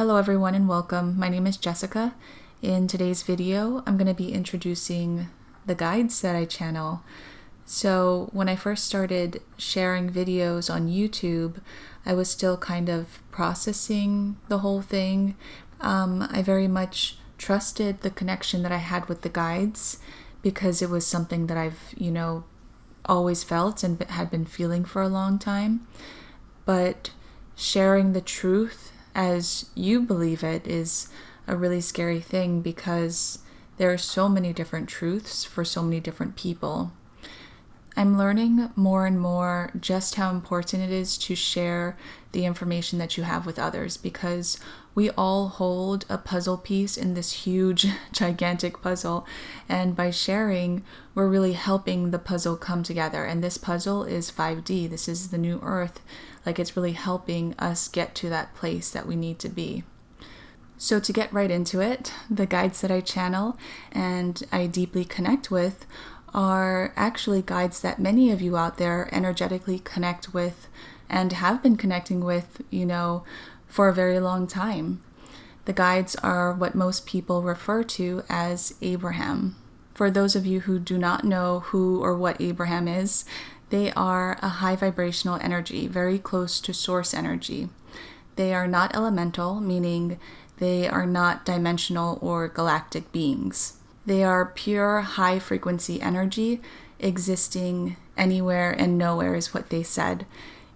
Hello everyone and welcome. My name is Jessica. In today's video, I'm going to be introducing the guides that I channel. So when I first started sharing videos on YouTube, I was still kind of processing the whole thing. Um, I very much trusted the connection that I had with the guides because it was something that I've, you know, always felt and had been feeling for a long time. But sharing the truth as you believe it is a really scary thing because there are so many different truths for so many different people. I'm learning more and more just how important it is to share the information that you have with others because we all hold a puzzle piece in this huge, gigantic puzzle. And by sharing, we're really helping the puzzle come together. And this puzzle is 5D. This is the new Earth. Like it's really helping us get to that place that we need to be. So, to get right into it, the guides that I channel and I deeply connect with are actually guides that many of you out there energetically connect with and have been connecting with, you know, for a very long time. The guides are what most people refer to as Abraham. For those of you who do not know who or what Abraham is, they are a high vibrational energy, very close to source energy. They are not elemental, meaning they are not dimensional or galactic beings. They are pure high frequency energy existing anywhere and nowhere, is what they said.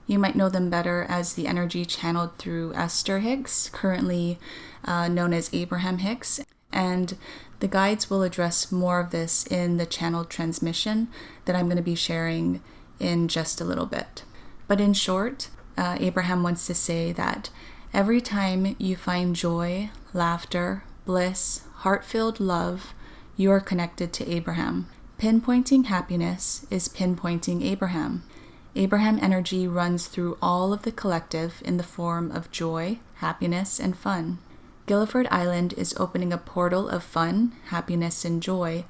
You might know them better as the energy channeled through Esther Hicks, currently uh, known as Abraham Hicks. And the guides will address more of this in the channeled transmission that I'm going to be sharing in just a little bit. But in short, uh, Abraham wants to say that every time you find joy, laughter, bliss, heart filled love, you are connected to Abraham. Pinpointing happiness is pinpointing Abraham. Abraham energy runs through all of the collective in the form of joy, happiness, and fun. Guilford Island is opening a portal of fun, happiness, and joy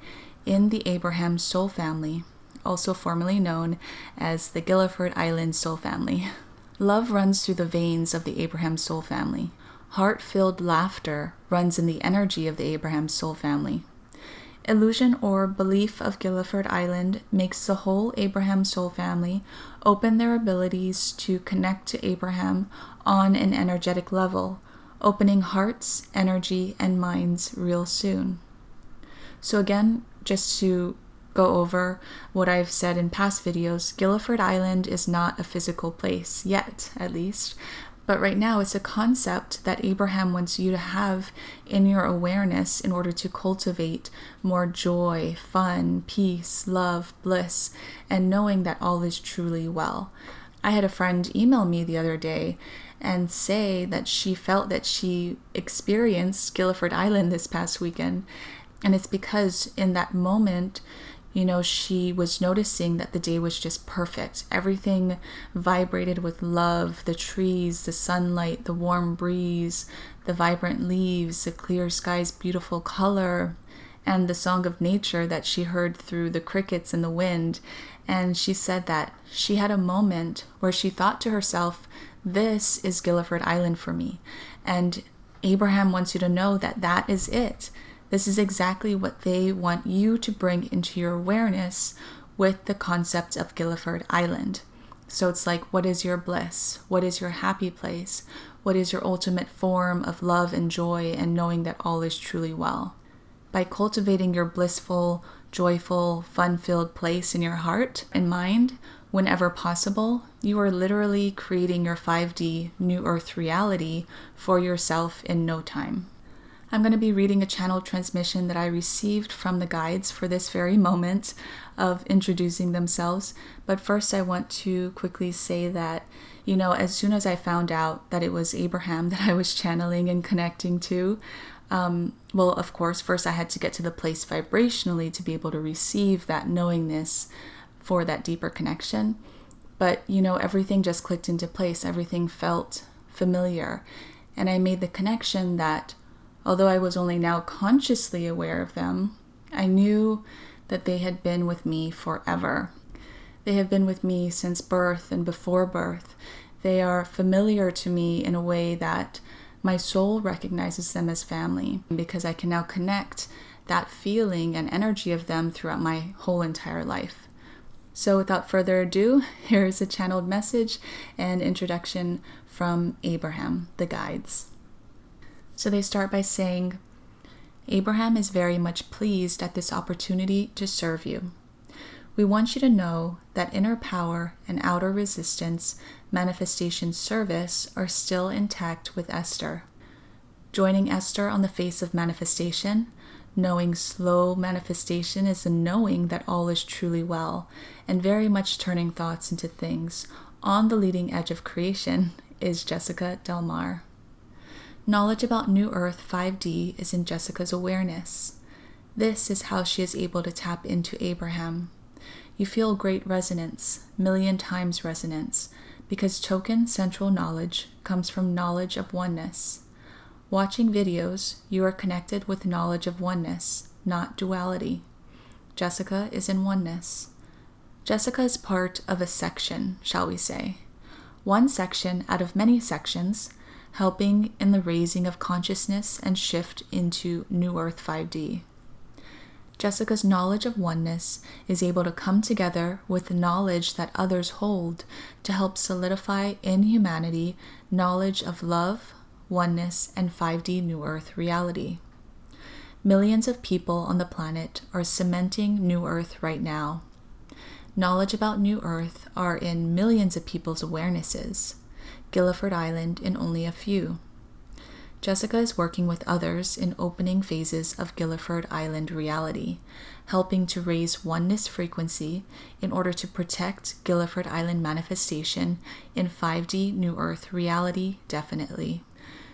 in the Abraham soul family, also formerly known as the Guilford Island soul family. Love runs through the veins of the Abraham soul family. Heart filled laughter runs in the energy of the Abraham soul family. Illusion or belief of Gilliford Island makes the whole Abraham soul family open their abilities to connect to Abraham on an energetic level, opening hearts, energy, and minds real soon. So, again, just to go over what I've said in past videos, Gilliford Island is not a physical place, yet at least, but right now, it's a concept that Abraham wants you to have in your awareness in order to cultivate more joy, fun, peace, love, bliss, and knowing that all is truly well. I had a friend email me the other day and say that she felt that she experienced Guilford Island this past weekend. And it's because in that moment, you know, she was noticing that the day was just perfect. Everything vibrated with love the trees, the sunlight, the warm breeze, the vibrant leaves, the clear sky's beautiful color, and the song of nature that she heard through the crickets and the wind. And she said that she had a moment where she thought to herself, This is Gilliford Island for me. And Abraham wants you to know that that is it this is exactly what they want you to bring into your awareness with the concept of Gilliford Island. So it's like, what is your bliss? What is your happy place? What is your ultimate form of love and joy and knowing that all is truly well? By cultivating your blissful, joyful, fun filled place in your heart and mind, whenever possible, you are literally creating your 5D New Earth reality for yourself in no time. I'm going to be reading a channel transmission that I received from the guides for this very moment of introducing themselves. But first, I want to quickly say that, you know, as soon as I found out that it was Abraham that I was channeling and connecting to, um, well, of course, first I had to get to the place vibrationally to be able to receive that knowingness for that deeper connection. But, you know, everything just clicked into place, everything felt familiar. And I made the connection that Although I was only now consciously aware of them, I knew that they had been with me forever. They have been with me since birth and before birth. They are familiar to me in a way that My soul recognizes them as family because I can now connect that feeling and energy of them throughout my whole entire life. So, without further ado, here is a channeled message and introduction from Abraham, the guides. So, they start by saying, Abraham is very much pleased at this opportunity to serve you. We want you to know that inner power and outer resistance manifestation service are still intact with Esther. Joining Esther on the face of manifestation, knowing slow manifestation is a knowing that all is truly well, and very much turning thoughts into things on the leading edge of creation is Jessica Del Mar. Knowledge about New Earth 5D is in Jessica's awareness. This is how she is able to tap into Abraham. You feel great resonance, million times resonance, because token central knowledge comes from knowledge of oneness. Watching videos, you are connected with knowledge of oneness, not duality. Jessica is in oneness. Jessica is part of a section, shall we say. One section out of many sections, helping in the raising of consciousness and shift into New Earth 5D. Jessica's knowledge of oneness is able to come together with the knowledge that others hold to help solidify in humanity knowledge of love, oneness, and 5D New Earth reality. Millions of people on the planet are cementing New Earth right now. Knowledge about New Earth are in millions of people's awarenesses, Gilliford Island in only a few. Jessica is working with others in opening phases of Gilliford Island reality, helping to raise oneness frequency in order to protect Gilliford Island manifestation in 5D New Earth reality definitely.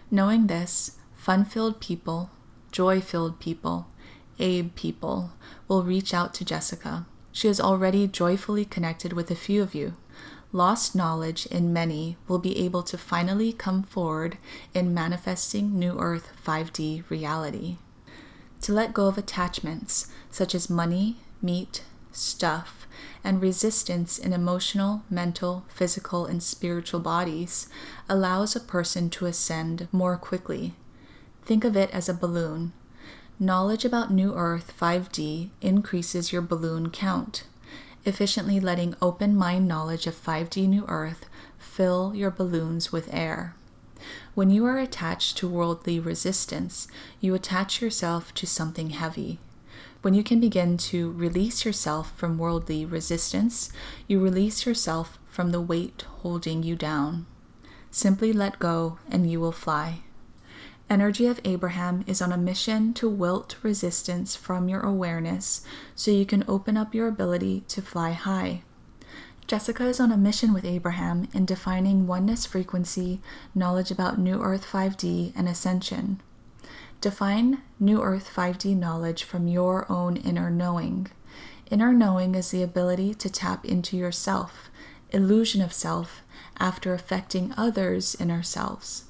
Knowing this, fun filled people, joy filled people, Abe people will reach out to Jessica. She is already joyfully connected with a few of you, lost knowledge in many will be able to finally come forward in manifesting New Earth 5D reality. To let go of attachments such as money, meat, stuff, and resistance in emotional, mental, physical, and spiritual bodies allows a person to ascend more quickly. Think of it as a balloon. Knowledge about New Earth 5D increases your balloon count efficiently letting open mind knowledge of 5D New Earth fill your balloons with air. When you are attached to worldly resistance, you attach yourself to something heavy. When you can begin to release yourself from worldly resistance, you release yourself from the weight holding you down. Simply let go and you will fly. Energy of Abraham is on a mission to wilt resistance from your awareness so you can open up your ability to fly high. Jessica is on a mission with Abraham in defining oneness frequency, knowledge about New Earth 5D, and ascension. Define New Earth 5D knowledge from your own inner knowing. Inner knowing is the ability to tap into yourself, illusion of self, after affecting others' inner selves.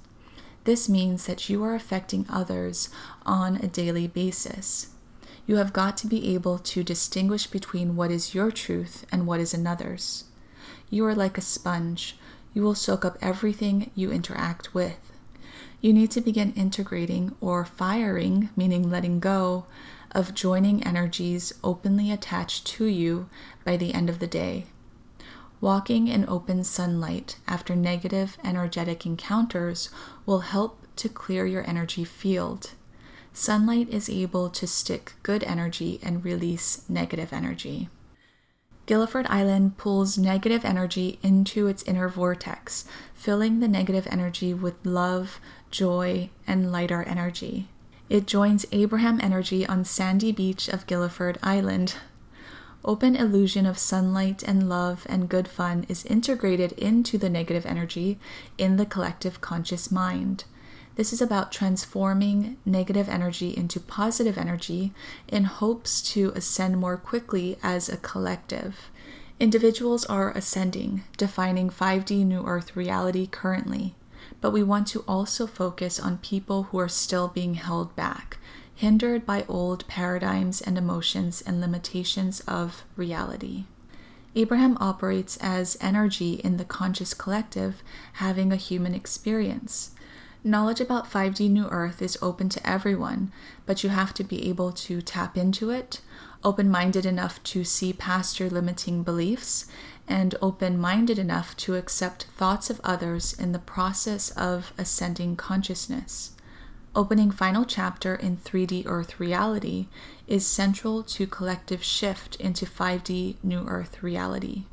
This means that you are affecting others on a daily basis. You have got to be able to distinguish between what is your truth and what is another's. You are like a sponge. You will soak up everything you interact with. You need to begin integrating or firing, meaning letting go, of joining energies openly attached to you by the end of the day. Walking in open sunlight after negative energetic encounters will help to clear your energy field. Sunlight is able to stick good energy and release negative energy. Guilford Island pulls negative energy into its inner vortex, filling the negative energy with love, joy, and lighter energy. It joins Abraham energy on sandy beach of Guilford Island, Open illusion of sunlight and love and good fun is integrated into the negative energy in the collective conscious mind. This is about transforming negative energy into positive energy in hopes to ascend more quickly as a collective. Individuals are ascending, defining 5D New Earth reality currently, but we want to also focus on people who are still being held back, hindered by old paradigms and emotions and limitations of reality. Abraham operates as energy in the conscious collective, having a human experience. Knowledge about 5D New Earth is open to everyone, but you have to be able to tap into it, open minded enough to see past your limiting beliefs, and open minded enough to accept thoughts of others in the process of ascending consciousness. Opening final chapter in 3D Earth reality is central to collective shift into 5D New Earth reality.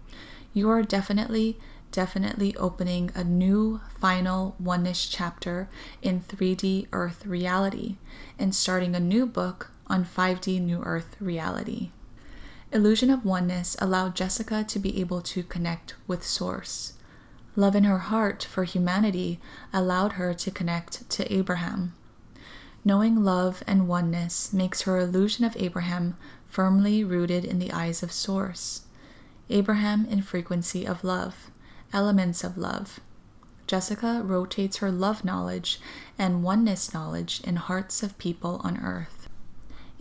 You are definitely, definitely opening a new final oneness chapter in 3D Earth reality and starting a new book on 5D New Earth reality. Illusion of Oneness allowed Jessica to be able to connect with Source. Love in her heart for humanity allowed her to connect to Abraham. Knowing love and oneness makes her illusion of Abraham firmly rooted in the eyes of Source. Abraham in frequency of love, elements of love. Jessica rotates her love knowledge and oneness knowledge in hearts of people on earth.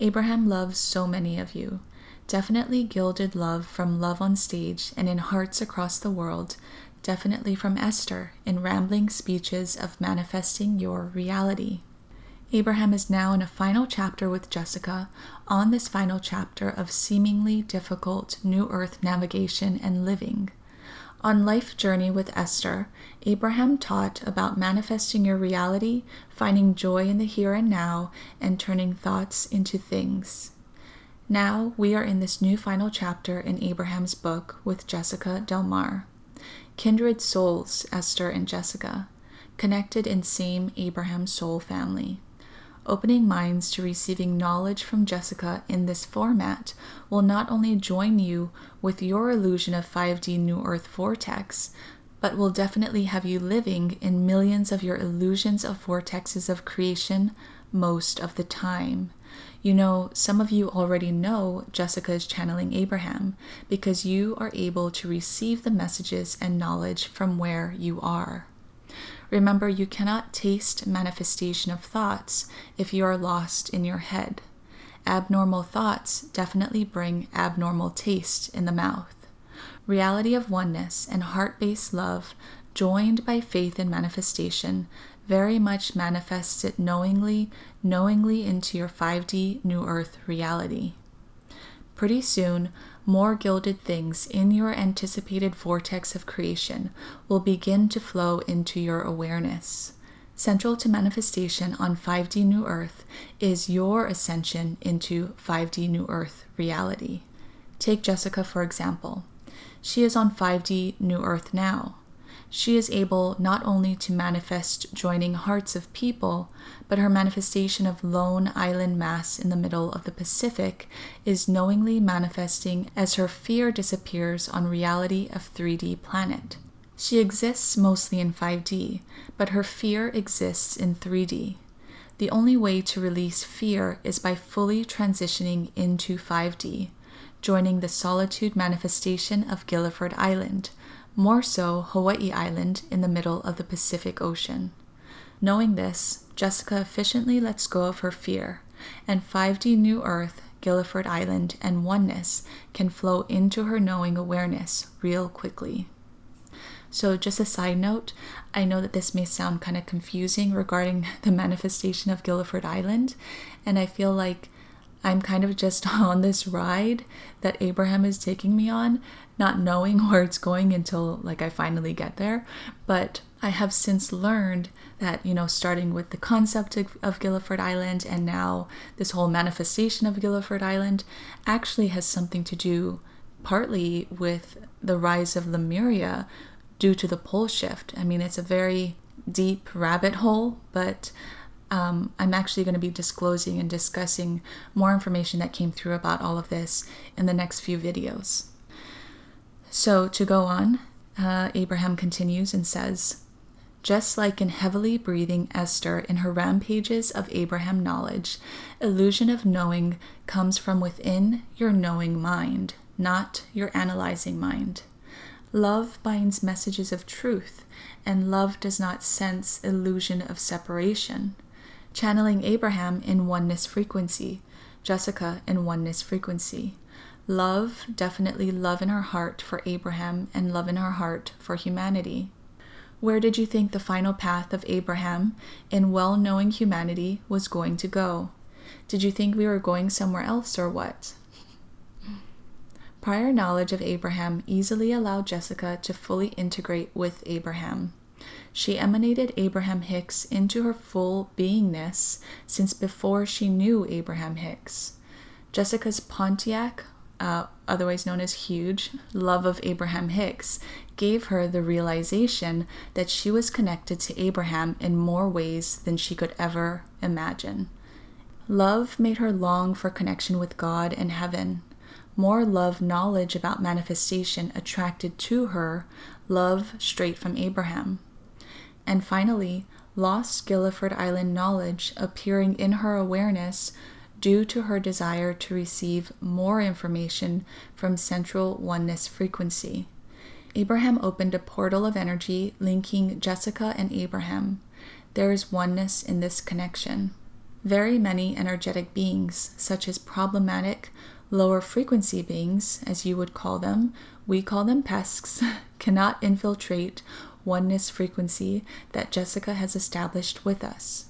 Abraham loves so many of you. Definitely gilded love from Love on Stage and in hearts across the world. Definitely from Esther in rambling speeches of manifesting your reality. Abraham is now in a final chapter with Jessica on this final chapter of seemingly difficult New Earth navigation and living. On Life Journey with Esther, Abraham taught about manifesting your reality, finding joy in the here and now, and turning thoughts into things. Now we are in this new final chapter in Abraham's book with Jessica Del Mar. Kindred souls, Esther and Jessica, connected in same Abraham soul family. Opening minds to receiving knowledge from Jessica in this format will not only join you with your illusion of 5D New Earth vortex, but will definitely have you living in millions of your illusions of vortexes of creation most of the time. You know, some of you already know Jessica is channeling Abraham because you are able to receive the messages and knowledge from where you are. Remember, you cannot taste manifestation of thoughts if you are lost in your head. Abnormal thoughts definitely bring abnormal taste in the mouth. Reality of oneness and heart based love, joined by faith in manifestation, very much manifests it knowingly, knowingly into your 5D New Earth reality. Pretty soon, more gilded things in your anticipated vortex of creation will begin to flow into your awareness. Central to manifestation on 5D New Earth is your ascension into 5D New Earth reality. Take Jessica, for example. She is on 5D New Earth now she is able not only to manifest joining hearts of people, but her manifestation of lone island mass in the middle of the Pacific is knowingly manifesting as her fear disappears on reality of 3D planet. She exists mostly in 5D, but her fear exists in 3D. The only way to release fear is by fully transitioning into 5D, joining the solitude manifestation of Gilliford Island, more so Hawaii Island in the middle of the Pacific Ocean. Knowing this, Jessica efficiently lets go of her fear, and 5D New Earth, Guilford Island, and oneness can flow into her knowing awareness real quickly. So, just a side note, I know that this may sound kind of confusing regarding the manifestation of Guilford Island, and I feel like I'm kind of just on this ride that Abraham is taking me on, not knowing where it's going until like I finally get there. But I have since learned that, you know, starting with the concept of, of Gilliford Island and now this whole manifestation of Gilliford Island actually has something to do partly with the rise of Lemuria due to the pole shift. I mean, it's a very deep rabbit hole, but um, I'm actually going to be disclosing and discussing more information that came through about all of this in the next few videos. So, to go on, uh, Abraham continues and says, just like in heavily breathing Esther in her rampages of Abraham knowledge, illusion of knowing comes from within your knowing mind, not your analyzing mind. Love binds messages of truth, and love does not sense illusion of separation channeling Abraham in oneness frequency, Jessica in oneness frequency. Love, definitely love in her heart for Abraham and love in her heart for humanity. Where did you think the final path of Abraham in well knowing humanity was going to go? Did you think we were going somewhere else or what? Prior knowledge of Abraham easily allowed Jessica to fully integrate with Abraham. She emanated Abraham Hicks into her full beingness since before she knew Abraham Hicks. Jessica's Pontiac, uh, otherwise known as Huge, love of Abraham Hicks gave her the realization that she was connected to Abraham in more ways than she could ever imagine. Love made her long for connection with God and heaven. More love knowledge about manifestation attracted to her love straight from Abraham. And finally, lost Guilford Island knowledge appearing in her awareness due to her desire to receive more information from central oneness frequency. Abraham opened a portal of energy linking Jessica and Abraham. There is oneness in this connection. Very many energetic beings, such as problematic, lower frequency beings, as you would call them, we call them pests, cannot infiltrate oneness frequency that Jessica has established with us.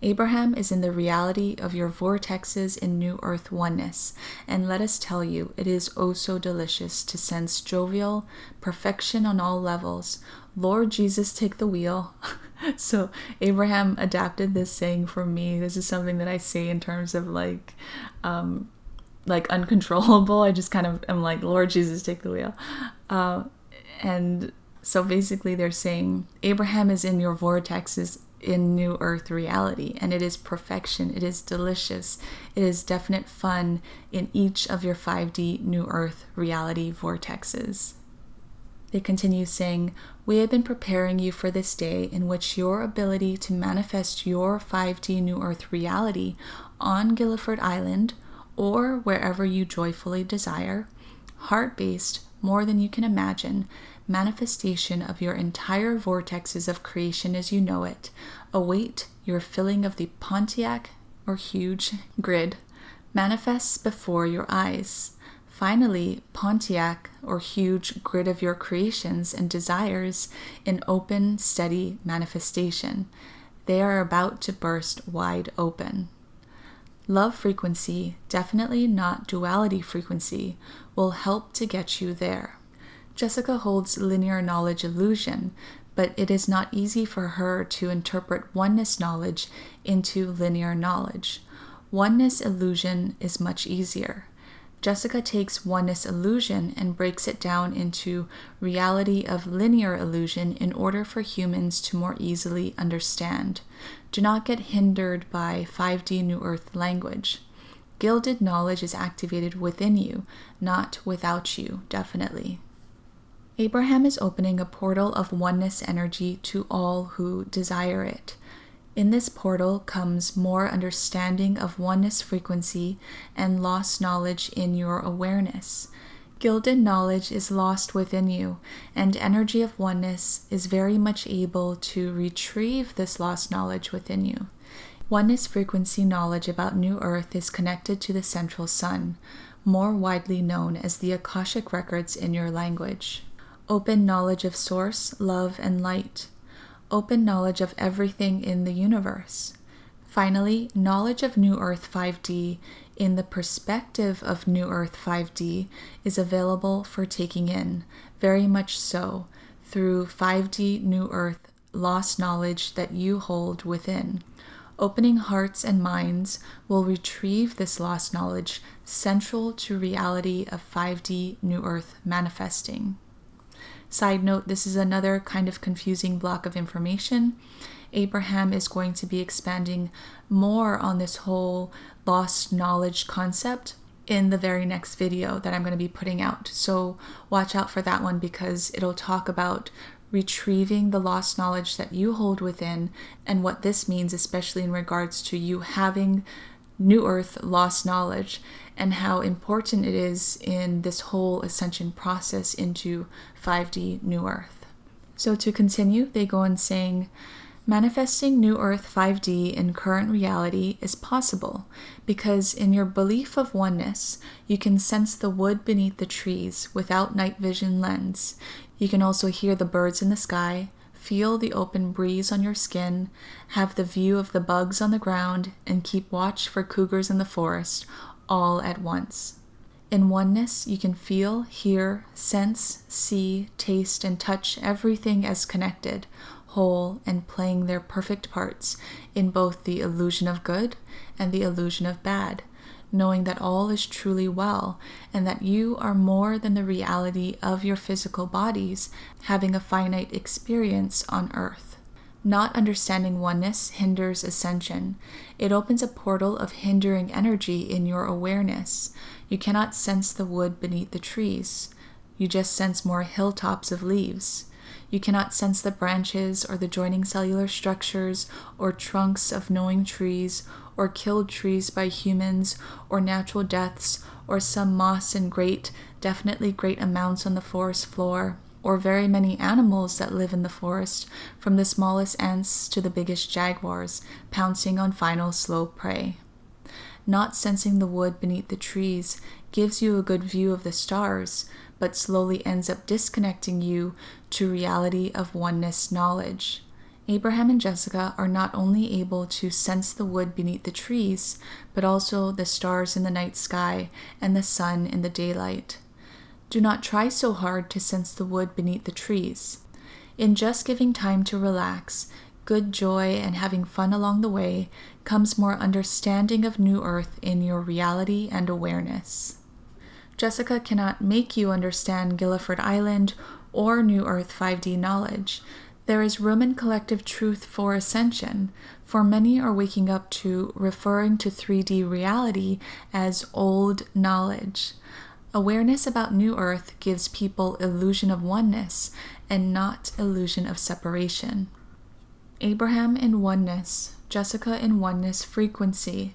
Abraham is in the reality of your vortexes in New Earth oneness, and let us tell you, it is oh so delicious to sense jovial perfection on all levels. Lord Jesus, take the wheel. so, Abraham adapted this saying for me. This is something that I say in terms of like, um, like uncontrollable. I just kind of am like, Lord Jesus, take the wheel. Uh, and so basically, they're saying Abraham is in your vortexes in New Earth reality, and it is perfection. It is delicious. It is definite fun in each of your 5D New Earth reality vortexes. They continue saying, We have been preparing you for this day in which your ability to manifest your 5D New Earth reality on Guilford Island or wherever you joyfully desire, heart based more than you can imagine, manifestation of your entire vortexes of creation as you know it, await your filling of the Pontiac or huge grid manifests before your eyes. Finally, Pontiac or huge grid of your creations and desires in open, steady manifestation. They are about to burst wide open. Love frequency, definitely not duality frequency, will help to get you there. Jessica holds linear knowledge illusion, but it is not easy for her to interpret oneness knowledge into linear knowledge. Oneness illusion is much easier. Jessica takes oneness illusion and breaks it down into reality of linear illusion in order for humans to more easily understand. Do not get hindered by 5D New Earth language. Gilded knowledge is activated within you, not without you, definitely. Abraham is opening a portal of oneness energy to all who desire it. In this portal comes more understanding of oneness frequency and lost knowledge in your awareness. Gilded knowledge is lost within you, and energy of oneness is very much able to retrieve this lost knowledge within you. Oneness frequency knowledge about New Earth is connected to the central sun, more widely known as the Akashic records in your language open knowledge of source, love, and light, open knowledge of everything in the universe. Finally, knowledge of New Earth 5D in the perspective of New Earth 5D is available for taking in, very much so, through 5D New Earth lost knowledge that you hold within. Opening hearts and minds will retrieve this lost knowledge central to reality of 5D New Earth manifesting. Side note this is another kind of confusing block of information. Abraham is going to be expanding more on this whole lost knowledge concept in the very next video that I'm going to be putting out. So watch out for that one because it'll talk about retrieving the lost knowledge that you hold within and what this means, especially in regards to you having New Earth lost knowledge and how important it is in this whole ascension process into 5D New Earth. So, to continue, they go on saying, Manifesting New Earth 5D in current reality is possible because, in your belief of oneness, you can sense the wood beneath the trees without night vision lens. You can also hear the birds in the sky, feel the open breeze on your skin, have the view of the bugs on the ground, and keep watch for cougars in the forest all at once. In oneness, you can feel, hear, sense, see, taste, and touch everything as connected, whole, and playing their perfect parts in both the illusion of good and the illusion of bad, knowing that all is truly well and that you are more than the reality of your physical bodies having a finite experience on earth. Not understanding oneness hinders ascension. It opens a portal of hindering energy in your awareness. You cannot sense the wood beneath the trees. You just sense more hilltops of leaves. You cannot sense the branches or the joining cellular structures or trunks of knowing trees or killed trees by humans or natural deaths or some moss in great, definitely great amounts on the forest floor or very many animals that live in the forest, from the smallest ants to the biggest jaguars, pouncing on final slow prey. Not sensing the wood beneath the trees gives you a good view of the stars, but slowly ends up disconnecting you to reality of oneness knowledge. Abraham and Jessica are not only able to sense the wood beneath the trees, but also the stars in the night sky and the sun in the daylight. Do not try so hard to sense the wood beneath the trees. In just giving time to relax, good joy, and having fun along the way comes more understanding of New Earth in your reality and awareness. Jessica cannot make you understand Gilliford Island or New Earth 5D knowledge. There is room in collective truth for ascension, for many are waking up to referring to 3D reality as old knowledge. Awareness about New Earth gives people illusion of oneness and not illusion of separation. Abraham in oneness, Jessica in oneness frequency,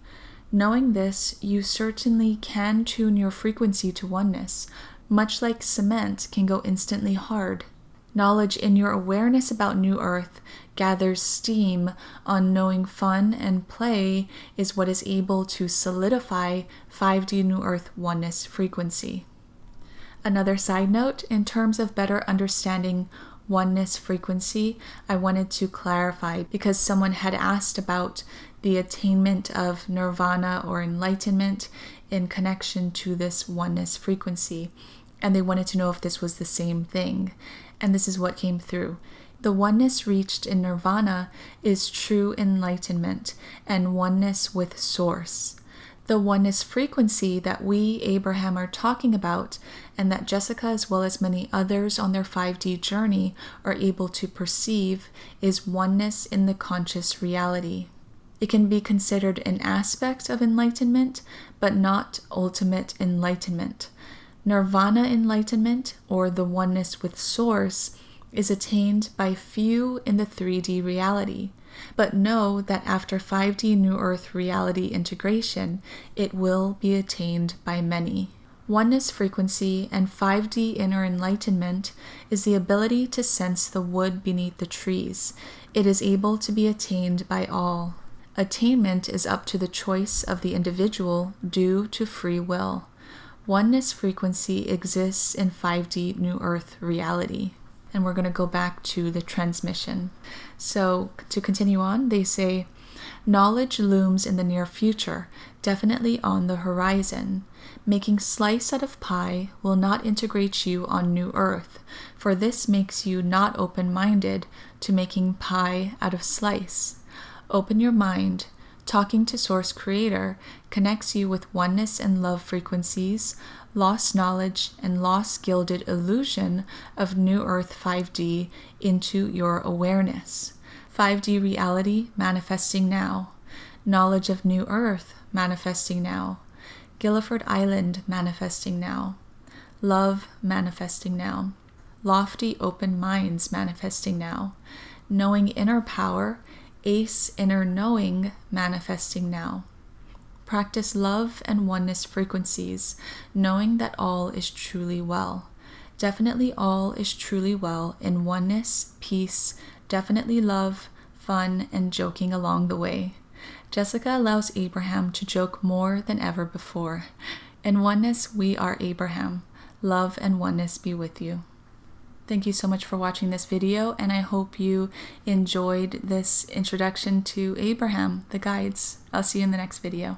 Knowing this, you certainly can tune your frequency to oneness, much like cement can go instantly hard. Knowledge in your awareness about New Earth gathers steam on knowing fun and play is what is able to solidify 5D New Earth oneness frequency. Another side note in terms of better understanding oneness frequency, I wanted to clarify because someone had asked about the attainment of nirvana or enlightenment in connection to this oneness frequency. And they wanted to know if this was the same thing. And this is what came through. The oneness reached in nirvana is true enlightenment and oneness with Source. The oneness frequency that we, Abraham, are talking about, and that Jessica, as well as many others on their 5D journey, are able to perceive, is oneness in the conscious reality. It can be considered an aspect of enlightenment, but not ultimate enlightenment. Nirvana enlightenment, or the oneness with Source, is attained by few in the 3D reality. But know that after 5D New Earth reality integration, it will be attained by many. Oneness frequency and 5D inner enlightenment is the ability to sense the wood beneath the trees. It is able to be attained by all. Attainment is up to the choice of the individual due to free will. Oneness frequency exists in 5D New Earth reality. And we're going to go back to the transmission. So, to continue on, they say, Knowledge looms in the near future, definitely on the horizon. Making slice out of pie will not integrate you on New Earth, for this makes you not open minded to making pie out of slice. Open your mind. Talking to Source Creator connects you with oneness and love frequencies, lost knowledge, and lost gilded illusion of New Earth 5D into your awareness. 5D reality manifesting now. Knowledge of New Earth manifesting now. Gilliford Island manifesting now. Love manifesting now. Lofty open minds manifesting now. Knowing inner power ACE inner knowing manifesting now. Practice love and oneness frequencies, knowing that all is truly well. Definitely all is truly well in oneness, peace, definitely love, fun, and joking along the way. Jessica allows Abraham to joke more than ever before. In oneness, we are Abraham. Love and oneness be with you. Thank you so much for watching this video, and I hope you enjoyed this introduction to Abraham, the guides. I'll see you in the next video.